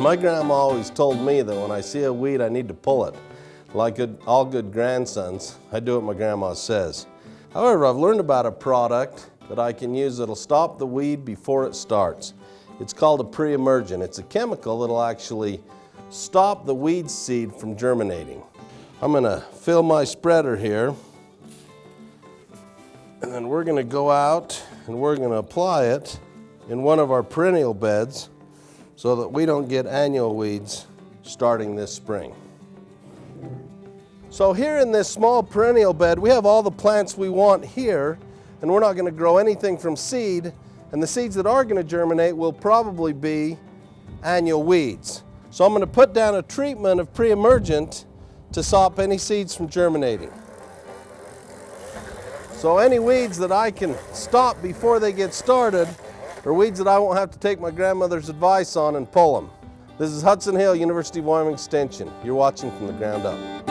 My grandma always told me that when I see a weed, I need to pull it. Like all good grandsons, I do what my grandma says. However, I've learned about a product that I can use that'll stop the weed before it starts. It's called a pre-emergent. It's a chemical that'll actually stop the weed seed from germinating. I'm gonna fill my spreader here and then we're gonna go out and we're gonna apply it in one of our perennial beds so that we don't get annual weeds starting this spring. So here in this small perennial bed, we have all the plants we want here, and we're not gonna grow anything from seed, and the seeds that are gonna germinate will probably be annual weeds. So I'm gonna put down a treatment of pre-emergent to stop any seeds from germinating. So any weeds that I can stop before they get started are weeds that I won't have to take my grandmother's advice on and pull them. This is Hudson Hill, University of Wyoming Extension. You're watching from the ground up.